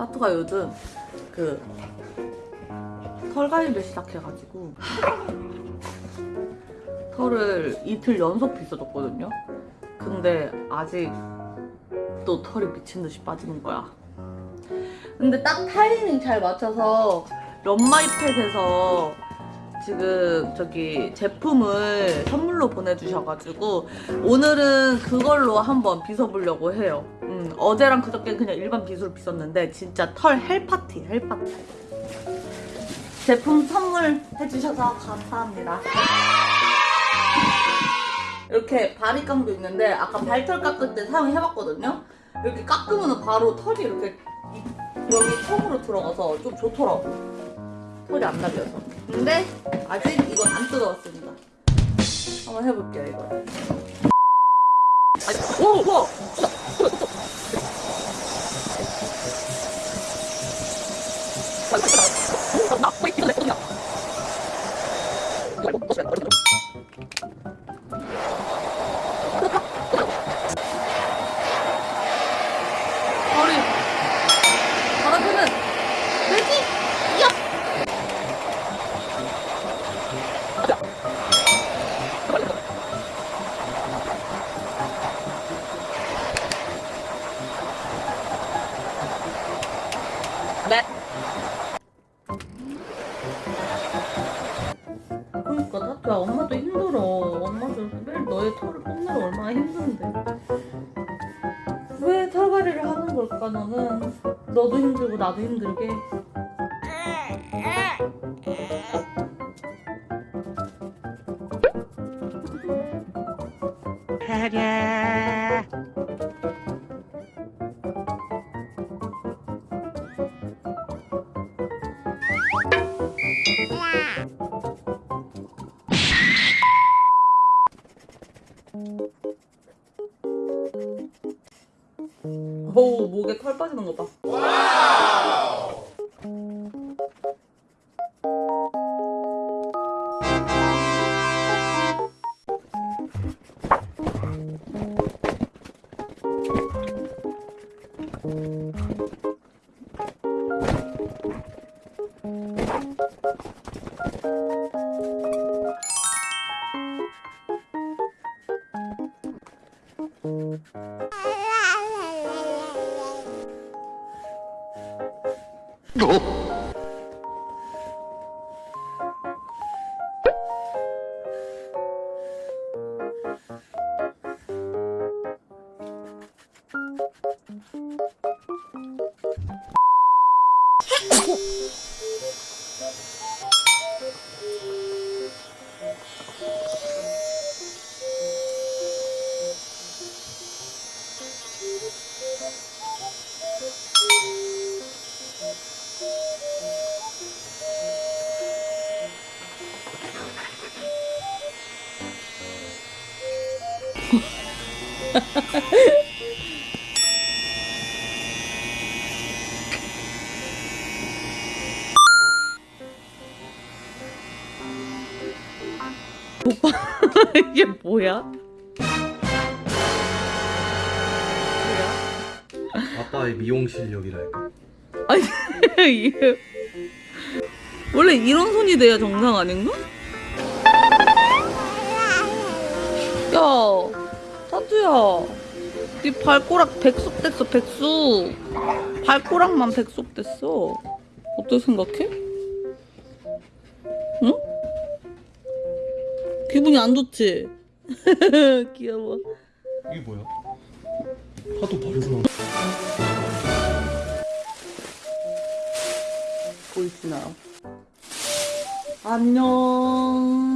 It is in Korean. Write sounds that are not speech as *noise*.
따뚜가 요즘 그 털갈이를 시작해가지고 털을 이틀 연속 빗어줬거든요. 근데 아직 또 털이 미친 듯이 빠지는 거야. 근데 딱 타이밍 잘 맞춰서 런마이펫에서 지금 저기 제품을 선물로 보내주셔가지고 오늘은 그걸로 한번 빗어보려고 해요. 음, 어제랑 그저께 그냥 일반 빗으로 빗었는데 진짜 털 헬파티 헬파티. 제품 선물해주셔서 감사합니다. 이렇게 바리깡도 있는데 아까 발털 깎을 때 사용해봤거든요. 이렇게 깎으면 바로 털이 이렇게 이- 여기 통으로 들어가서 좀 좋더라고. 털이 안 날려서. 근데 아직 이건 안 뜯어왔습니다. 한번 해볼게요 이거. 아니, 오, 오! 머리 바람피는 돼지 야 네. 털을 뽑느라 얼마나 힘든데. 왜 털갈이를 하는 걸까 너는? 너도 힘들고 나도 힘들게 어우 목에 털 빠지는 거 봐. 어? *laughs* 오빠 이게 뭐야? 뭐야? 아빠의 미용 실력이랄까. 아니 *laughs* 이게 원래 이런 손이 돼야 정상 아닌가? 타투야 네 발꼬락 백숙 됐어 백숙 발꼬락만 백숙 됐어 어떻게 생각해? 응? 기분이 안 좋지? *laughs* 귀여워 이게 뭐야? 하도 바르서 나. 보이시나요? 안녕